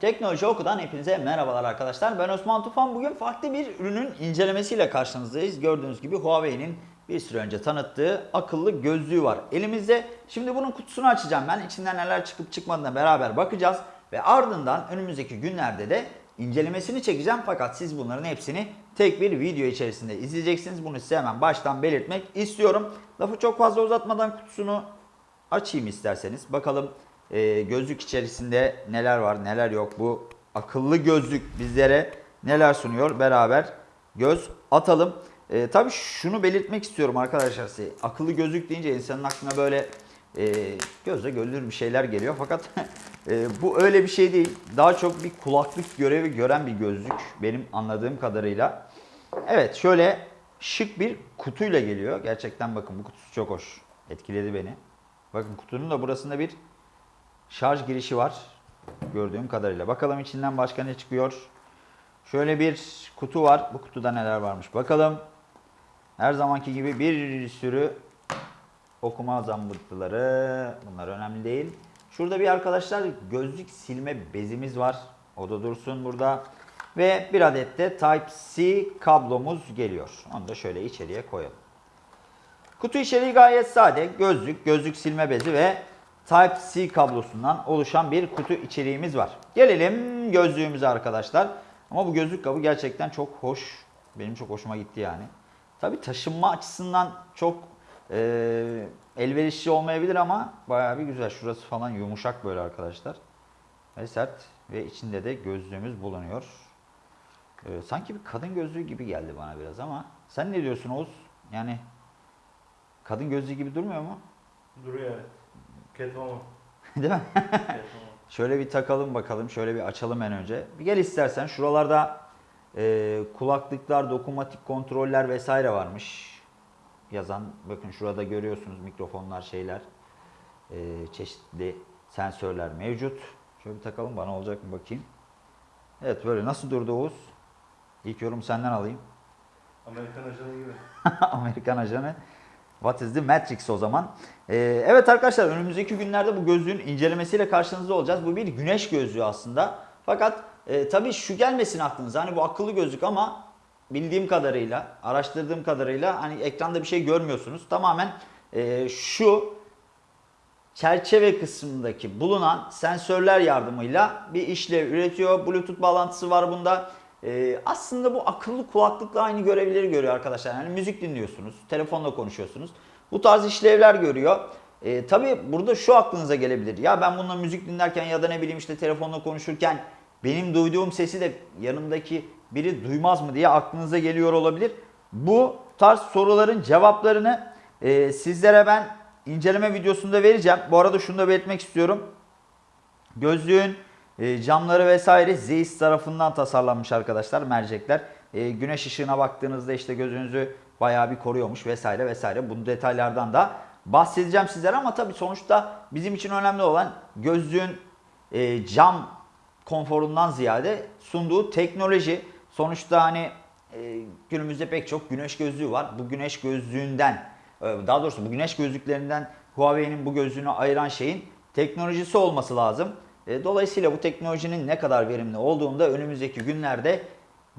Teknoloji Oku'dan hepinize merhabalar arkadaşlar. Ben Osman Tufan. Bugün farklı bir ürünün incelemesiyle karşınızdayız. Gördüğünüz gibi Huawei'nin bir süre önce tanıttığı akıllı gözlüğü var elimizde. Şimdi bunun kutusunu açacağım ben. İçinden neler çıkıp çıkmadığına beraber bakacağız. Ve ardından önümüzdeki günlerde de incelemesini çekeceğim. Fakat siz bunların hepsini tek bir video içerisinde izleyeceksiniz. Bunu size hemen baştan belirtmek istiyorum. Lafı çok fazla uzatmadan kutusunu açayım isterseniz. Bakalım e, gözlük içerisinde neler var neler yok. Bu akıllı gözlük bizlere neler sunuyor beraber göz atalım. E, tabii şunu belirtmek istiyorum arkadaşlar size. Akıllı gözlük deyince insanın aklına böyle e, gözle görülür bir şeyler geliyor. Fakat e, bu öyle bir şey değil. Daha çok bir kulaklık görevi gören bir gözlük benim anladığım kadarıyla. Evet şöyle şık bir kutuyla geliyor. Gerçekten bakın bu kutusu çok hoş. Etkiledi beni. Bakın kutunun da burasında bir şarj girişi var. Gördüğüm kadarıyla. Bakalım içinden başka ne çıkıyor. Şöyle bir kutu var. Bu kutuda neler varmış bakalım. Her zamanki gibi bir sürü okuma zambırtıları. Bunlar önemli değil. Şurada bir arkadaşlar gözlük silme bezimiz var. O da dursun burada. Ve bir adet de Type-C kablomuz geliyor. Onu da şöyle içeriye koyalım. Kutu içeriği gayet sade. Gözlük, gözlük silme bezi ve Type-C kablosundan oluşan bir kutu içeriğimiz var. Gelelim gözlüğümüze arkadaşlar. Ama bu gözlük kabı gerçekten çok hoş. Benim çok hoşuma gitti yani. Tabi taşınma açısından çok e, elverişli olmayabilir ama bayağı bir güzel. Şurası falan yumuşak böyle arkadaşlar. Ve sert ve içinde de gözlüğümüz bulunuyor. E, sanki bir kadın gözlüğü gibi geldi bana biraz ama sen ne diyorsun Oğuz? Yani kadın gözlüğü gibi durmuyor mu? Duruyor evet. Catwoman. Değil mi? Catwoman. Şöyle bir takalım bakalım. Şöyle bir açalım en önce. Bir gel istersen. Şuralarda e, kulaklıklar, dokunmatik kontroller vesaire varmış. Yazan. Bakın şurada görüyorsunuz mikrofonlar, şeyler. E, çeşitli sensörler mevcut. Şöyle bir takalım. Bana olacak mı bakayım. Evet böyle. Nasıl durdu Oğuz? İlk yorum senden alayım. Amerikan ajanı gibi. Amerikan ajanı. What is the Matrix o zaman? Ee, evet arkadaşlar önümüzdeki günlerde bu gözlüğün incelemesiyle karşınızda olacağız. Bu bir güneş gözlüğü aslında. Fakat e, tabii şu gelmesin aklınıza. Hani bu akıllı gözlük ama bildiğim kadarıyla, araştırdığım kadarıyla hani ekranda bir şey görmüyorsunuz. Tamamen e, şu çerçeve kısmındaki bulunan sensörler yardımıyla bir işlev üretiyor. Bluetooth bağlantısı var bunda. Ee, aslında bu akıllı kulaklıkla aynı görevleri görüyor arkadaşlar. Yani müzik dinliyorsunuz, telefonla konuşuyorsunuz. Bu tarz işlevler görüyor. Ee, tabii burada şu aklınıza gelebilir. Ya ben bununla müzik dinlerken ya da ne bileyim işte telefonla konuşurken benim duyduğum sesi de yanımdaki biri duymaz mı diye aklınıza geliyor olabilir. Bu tarz soruların cevaplarını e, sizlere ben inceleme videosunda vereceğim. Bu arada şunu da belirtmek istiyorum. Gözlüğün e, camları vesaire Zeiss tarafından tasarlanmış arkadaşlar mercekler. E, güneş ışığına baktığınızda işte gözünüzü bayağı bir koruyormuş vesaire vesaire. Bu detaylardan da bahsedeceğim sizlere ama tabii sonuçta bizim için önemli olan gözlüğün e, cam konforundan ziyade sunduğu teknoloji. Sonuçta hani e, günümüzde pek çok güneş gözlüğü var. Bu güneş gözlüğünden e, daha doğrusu bu güneş gözlüklerinden Huawei'nin bu gözlüğünü ayıran şeyin teknolojisi olması lazım. E, Dolayısıyla bu teknolojinin ne kadar verimli olduğunu da önümüzdeki günlerde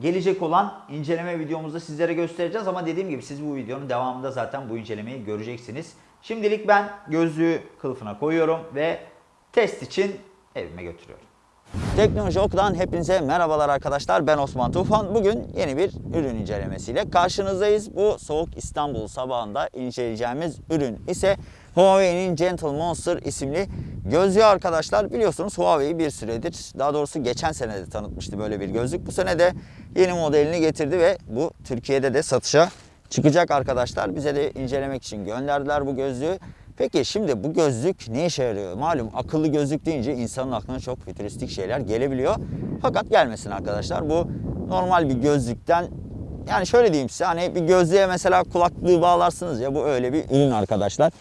gelecek olan inceleme videomuzda sizlere göstereceğiz. Ama dediğim gibi siz bu videonun devamında zaten bu incelemeyi göreceksiniz. Şimdilik ben gözlüğü kılıfına koyuyorum ve test için evime götürüyorum. Teknoloji Oku'dan hepinize merhabalar arkadaşlar. Ben Osman Tufan. Bugün yeni bir ürün incelemesiyle karşınızdayız. Bu soğuk İstanbul sabahında inceleyeceğimiz ürün ise Huawei'nin Gentle Monster isimli gözlüğü arkadaşlar. Biliyorsunuz Huawei bir süredir, daha doğrusu geçen sene de tanıtmıştı böyle bir gözlük. Bu sene de yeni modelini getirdi ve bu Türkiye'de de satışa çıkacak arkadaşlar. Bize de incelemek için gönderdiler bu gözlüğü. Peki şimdi bu gözlük ne işe yarıyor? Malum akıllı gözlük deyince insanın aklına çok fütüristik şeyler gelebiliyor. Fakat gelmesin arkadaşlar. Bu normal bir gözlükten yani şöyle diyeyim size hani bir gözlüğe mesela kulaklığı bağlarsınız ya bu öyle bir ürün arkadaşlar.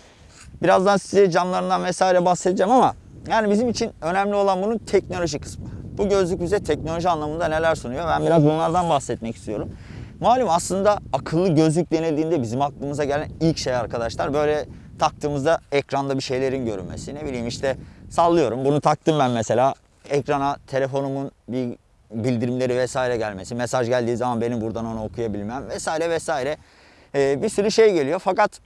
Birazdan size camlarından vesaire bahsedeceğim ama yani bizim için önemli olan bunun teknoloji kısmı. Bu gözlük bize teknoloji anlamında neler sunuyor? Ben biraz bunlardan bahsetmek istiyorum. Malum aslında akıllı gözlük denildiğinde bizim aklımıza gelen ilk şey arkadaşlar böyle taktığımızda ekranda bir şeylerin görünmesi. Ne bileyim işte sallıyorum bunu taktım ben mesela ekrana telefonumun bir bildirimleri vesaire gelmesi, mesaj geldiği zaman benim buradan onu okuyabilmem vesaire vesaire Ee, bir sürü şey geliyor. Fakat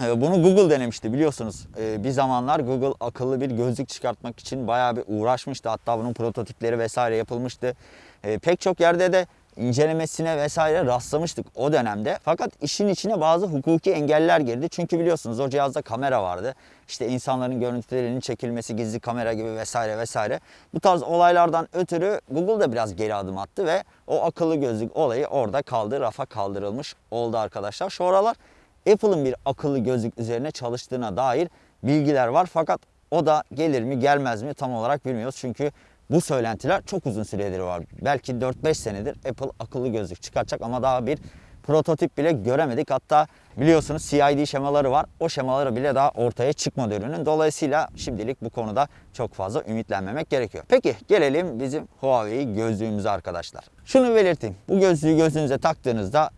bunu Google denemişti biliyorsunuz. E, bir zamanlar Google akıllı bir gözlük çıkartmak için bayağı bir uğraşmıştı. Hatta bunun prototipleri vesaire yapılmıştı. E, pek çok yerde de incelemesine vesaire rastlamıştık o dönemde. Fakat işin içine bazı hukuki engeller girdi. Çünkü biliyorsunuz o cihazda kamera vardı. İşte insanların görüntülerinin çekilmesi, gizli kamera gibi vesaire vesaire. Bu tarz olaylardan ötürü Google da biraz geri adım attı ve o akıllı gözlük olayı orada kaldı, rafa kaldırılmış oldu arkadaşlar. Şu aralar Apple'ın bir akıllı gözlük üzerine çalıştığına dair bilgiler var. Fakat o da gelir mi gelmez mi tam olarak bilmiyoruz. Çünkü bu söylentiler çok uzun süredir var. Belki 4-5 senedir Apple akıllı gözlük çıkartacak ama daha bir prototip bile göremedik. Hatta biliyorsunuz CID şemaları var. O şemaları bile daha ortaya çıkmadı ürünün. Dolayısıyla şimdilik bu konuda çok fazla ümitlenmemek gerekiyor. Peki gelelim bizim Huawei gözlüğümüze arkadaşlar. Şunu belirteyim. Bu gözlüğü gözünüze taktığınızda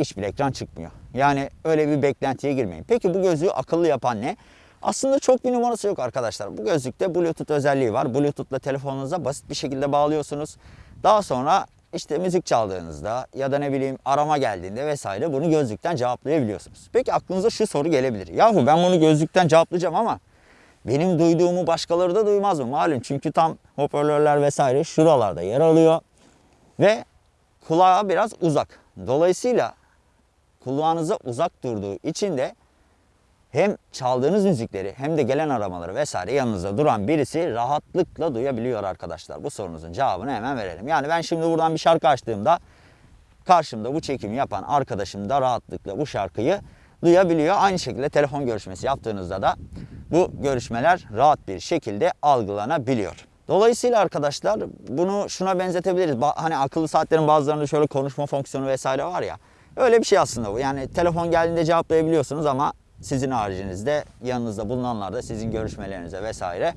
hiçbir ekran çıkmıyor. Yani öyle bir beklentiye girmeyin. Peki bu gözlüğü akıllı yapan ne? Aslında çok bir numarası yok arkadaşlar. Bu gözlükte Bluetooth özelliği var. Bluetooth'la telefonunuza basit bir şekilde bağlıyorsunuz. Daha sonra işte müzik çaldığınızda ya da ne bileyim arama geldiğinde vesaire bunu gözlükten cevaplayabiliyorsunuz. Peki aklınıza şu soru gelebilir. Yahu ben bunu gözlükten cevaplayacağım ama benim duyduğumu başkaları da duymaz mı? Malum çünkü tam hoparlörler vesaire şuralarda yer alıyor ve kulağa biraz uzak. Dolayısıyla kulağınıza uzak durduğu için de hem çaldığınız müzikleri hem de gelen aramaları vesaire yanınızda duran birisi rahatlıkla duyabiliyor arkadaşlar. Bu sorunuzun cevabını hemen verelim. Yani ben şimdi buradan bir şarkı açtığımda karşımda bu çekimi yapan arkadaşım da rahatlıkla bu şarkıyı duyabiliyor. Aynı şekilde telefon görüşmesi yaptığınızda da bu görüşmeler rahat bir şekilde algılanabiliyor. Dolayısıyla arkadaşlar bunu şuna benzetebiliriz. Hani akıllı saatlerin bazılarında şöyle konuşma fonksiyonu vesaire var ya. Öyle bir şey aslında bu. Yani telefon geldiğinde cevaplayabiliyorsunuz ama sizin haricinizde yanınızda bulunanlar da sizin görüşmelerinize vesaire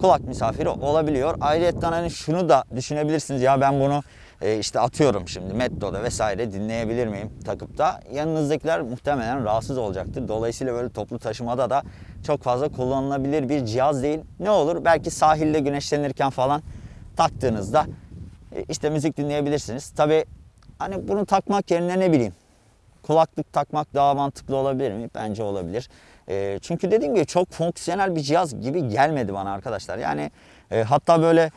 kulak misafiri olabiliyor. Ayrıca hani şunu da düşünebilirsiniz ya ben bunu e, işte atıyorum şimdi metroda vesaire dinleyebilir miyim takıp da yanınızdakiler muhtemelen rahatsız olacaktır. Dolayısıyla böyle toplu taşımada da çok fazla kullanılabilir bir cihaz değil. Ne olur belki sahilde güneşlenirken falan taktığınızda e, işte müzik dinleyebilirsiniz. Tabi hani bunu takmak yerine ne bileyim kulaklık takmak daha mantıklı olabilir mi? Bence olabilir. E, çünkü dediğim gibi çok fonksiyonel bir cihaz gibi gelmedi bana arkadaşlar. Yani e, hatta böyle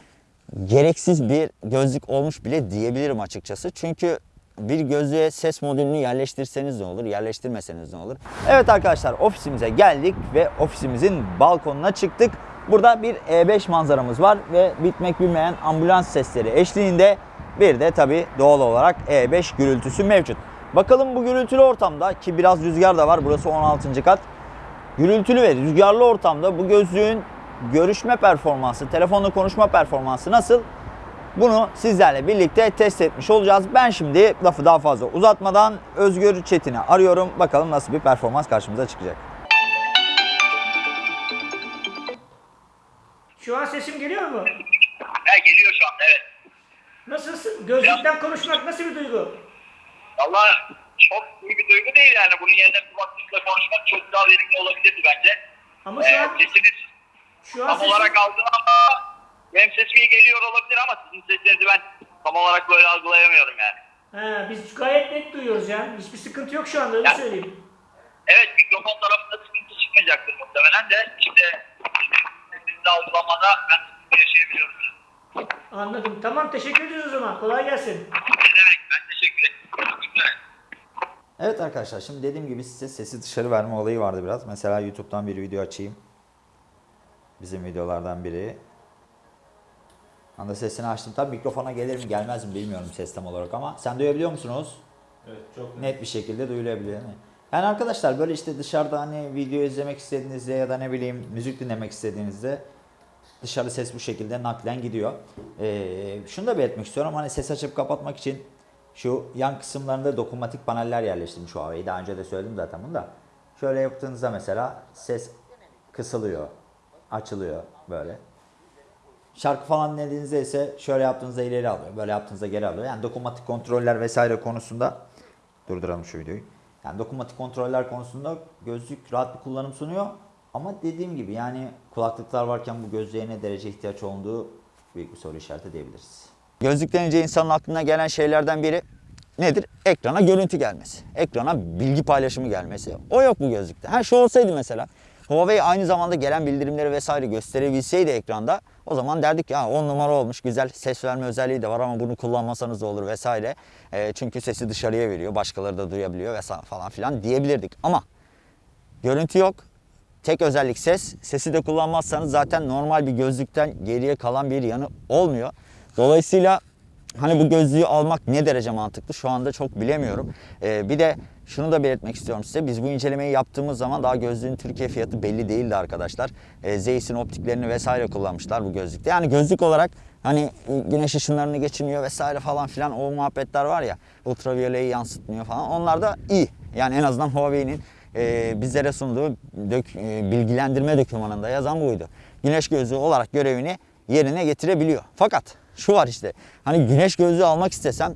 gereksiz bir gözlük olmuş bile diyebilirim açıkçası. Çünkü bir gözlüğe ses modülünü yerleştirseniz ne olur, yerleştirmeseniz ne olur? Evet arkadaşlar ofisimize geldik ve ofisimizin balkonuna çıktık. Burada bir E5 manzaramız var ve bitmek bilmeyen ambulans sesleri eşliğinde bir de tabi doğal olarak E5 gürültüsü mevcut. Bakalım bu gürültülü ortamda ki biraz rüzgar da var burası 16. kat. Gürültülü ve rüzgarlı ortamda bu gözlüğün görüşme performansı, telefonla konuşma performansı nasıl? Bunu sizlerle birlikte test etmiş olacağız. Ben şimdi lafı daha fazla uzatmadan Özgür Çetin'i arıyorum. Bakalım nasıl bir performans karşımıza çıkacak. Şu an sesim geliyor mu? He geliyor şu anda evet. Nasılsın? Gözlükten konuşmak nasıl bir duygu? Valla çok iyi bir duygu değil yani. Bunun yerine kulaklıkla konuşmak çok daha verimli olabilirdi bence. Ama şu Ee, an sesiniz şu an tam sesim, olarak aldım ama benim sesim iyi geliyor olabilir ama sizin sesinizi ben tam olarak böyle algılayamıyorum yani. He, biz gayet net duyuyoruz yani. Hiçbir sıkıntı yok şu anda öyle Ya. söyleyeyim. Evet mikrofon tarafında sıkıntı çıkmayacaktır muhtemelen de işte sesinizi algılamada ben yaşayabiliyorum. Anladım. Tamam teşekkür ederiz o zaman. Kolay gelsin. Ben teşekkür ederim. Evet arkadaşlar şimdi dediğim gibi size sesi dışarı verme olayı vardı biraz. Mesela YouTube'dan bir video açayım. Bizim videolardan biri. Anda sesini açtım. Tabii mikrofona gelir mi gelmez mi bilmiyorum ses tam olarak ama sen duyabiliyor musunuz? Evet çok net. net bir şekilde duyulabiliyor. Yani arkadaşlar böyle işte dışarıda hani video izlemek istediğinizde ya da ne bileyim müzik dinlemek istediğinizde dışarı ses bu şekilde naklen gidiyor. Ee, şunu da belirtmek istiyorum hani ses açıp kapatmak için şu yan kısımlarında dokunmatik paneller yerleştirmiş Huawei. Daha önce de söyledim zaten bunu da. Şöyle yaptığınızda mesela ses kısılıyor, açılıyor böyle. Şarkı falan dinlediğinizde ise şöyle yaptığınızda ileri alıyor, böyle yaptığınızda geri alıyor. Yani dokunmatik kontroller vesaire konusunda durduralım şu videoyu. Yani dokunmatik kontroller konusunda gözlük rahat bir kullanım sunuyor. Ama dediğim gibi yani kulaklıklar varken bu gözlüğe ne derece ihtiyaç olduğu büyük bir soru işareti diyebiliriz. Gözlük denince insanın aklına gelen şeylerden biri nedir? Ekrana görüntü gelmesi. Ekrana bilgi paylaşımı gelmesi. O yok bu gözlükte. Ha şu olsaydı mesela. Huawei aynı zamanda gelen bildirimleri vesaire gösterebilseydi ekranda o zaman derdik ya 10 numara olmuş güzel ses verme özelliği de var ama bunu kullanmasanız da olur vesaire. E, çünkü sesi dışarıya veriyor başkaları da duyabiliyor vesaire falan filan diyebilirdik. Ama görüntü yok. Tek özellik ses. Sesi de kullanmazsanız zaten normal bir gözlükten geriye kalan bir yanı olmuyor. Dolayısıyla hani bu gözlüğü almak ne derece mantıklı şu anda çok bilemiyorum. Ee, bir de şunu da belirtmek istiyorum size. Biz bu incelemeyi yaptığımız zaman daha gözlüğün Türkiye fiyatı belli değildi arkadaşlar. Ee, Zeiss'in optiklerini vesaire kullanmışlar bu gözlükte. Yani gözlük olarak hani güneş ışınlarını geçirmiyor vesaire falan filan o muhabbetler var ya ultraviyoleyi yansıtmıyor falan. Onlar da iyi. Yani en azından Huawei'nin e, bizlere sunduğu dök, e, bilgilendirme dokümanında yazan buydu. Güneş gözlüğü olarak görevini yerine getirebiliyor. Fakat şu var işte hani güneş gözlüğü almak istesem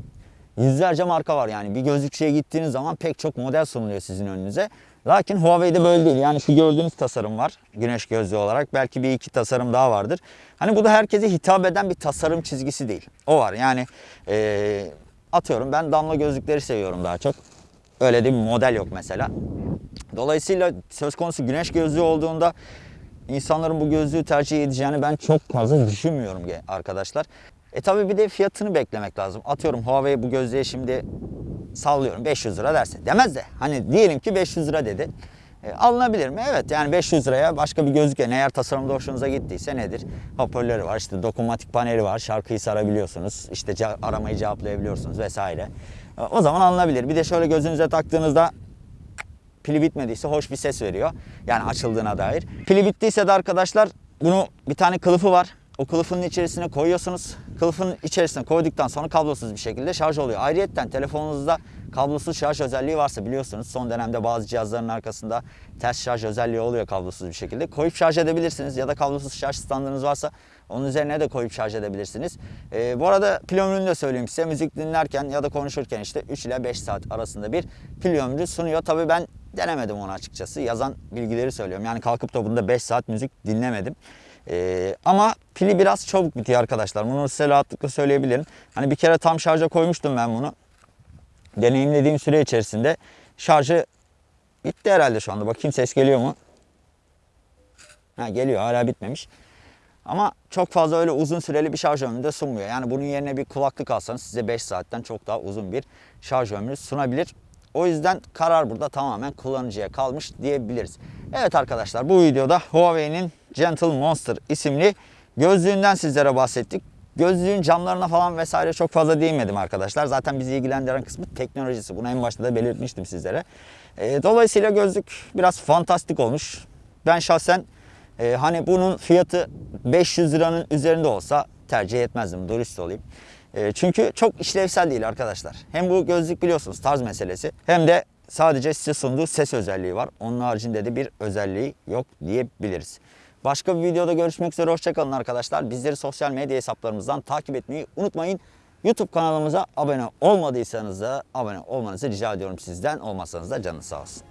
yüzlerce marka var yani. Bir gözlükçüye gittiğiniz zaman pek çok model sunuluyor sizin önünüze. Lakin Huawei'de böyle değil. Yani şu gördüğünüz tasarım var güneş gözlüğü olarak. Belki bir iki tasarım daha vardır. Hani bu da herkese hitap eden bir tasarım çizgisi değil. O var yani e, atıyorum ben damla gözlükleri seviyorum daha çok. Öyle bir model yok mesela. Dolayısıyla söz konusu güneş gözlüğü olduğunda insanların bu gözlüğü tercih edeceğini ben çok fazla düşünmüyorum arkadaşlar. E tabi bir de fiyatını beklemek lazım. Atıyorum Huawei bu gözlüğe şimdi sallıyorum 500 lira derse. Demez de hani diyelim ki 500 lira dedi. E, alınabilir mi? Evet yani 500 liraya başka bir gözlük yani eğer tasarımda hoşunuza gittiyse nedir? Hoparlörü var işte dokunmatik paneli var şarkıyı sarabiliyorsunuz işte aramayı cevaplayabiliyorsunuz vesaire. E, O zaman alınabilir. Bir de şöyle gözünüze taktığınızda pili bitmediyse hoş bir ses veriyor. Yani açıldığına dair. Pili bittiyse de arkadaşlar bunu bir tane kılıfı var. O kılıfın içerisine koyuyorsunuz. Kılıfın içerisine koyduktan sonra kablosuz bir şekilde şarj oluyor. Ayrıyeten telefonunuzda kablosuz şarj özelliği varsa biliyorsunuz son dönemde bazı cihazların arkasında ters şarj özelliği oluyor kablosuz bir şekilde. Koyup şarj edebilirsiniz ya da kablosuz şarj standınız varsa onun üzerine de koyup şarj edebilirsiniz. Ee, bu arada pil ömrünü de söyleyeyim size. Müzik dinlerken ya da konuşurken işte 3 ile 5 saat arasında bir pil ömrü sunuyor. Tabii ben denemedim onu açıkçası. Yazan bilgileri söylüyorum. Yani kalkıp da bunda 5 saat müzik dinlemedim. Ee, ama pili biraz çabuk bitiyor arkadaşlar. Bunu size rahatlıkla söyleyebilirim. Hani bir kere tam şarja koymuştum ben bunu. Deneyimlediğim süre içerisinde şarjı bitti herhalde şu anda. Bakayım ses geliyor mu? Ha, geliyor hala bitmemiş. Ama çok fazla öyle uzun süreli bir şarj ömrü de sunmuyor. Yani bunun yerine bir kulaklık alsanız size 5 saatten çok daha uzun bir şarj ömrü sunabilir. O yüzden karar burada tamamen kullanıcıya kalmış diyebiliriz. Evet arkadaşlar bu videoda Huawei'nin Gentle Monster isimli gözlüğünden sizlere bahsettik. Gözlüğün camlarına falan vesaire çok fazla değinmedim arkadaşlar. Zaten bizi ilgilendiren kısmı teknolojisi. Bunu en başta da belirtmiştim sizlere. Ee, dolayısıyla gözlük biraz fantastik olmuş. Ben şahsen ee, hani bunun fiyatı 500 liranın üzerinde olsa tercih etmezdim dürüst olayım. Ee, çünkü çok işlevsel değil arkadaşlar. Hem bu gözlük biliyorsunuz tarz meselesi hem de sadece size sunduğu ses özelliği var. Onun haricinde de bir özelliği yok diyebiliriz. Başka bir videoda görüşmek üzere hoşçakalın arkadaşlar. Bizleri sosyal medya hesaplarımızdan takip etmeyi unutmayın. YouTube kanalımıza abone olmadıysanız da abone olmanızı rica ediyorum sizden. Olmazsanız da canınız sağ olsun.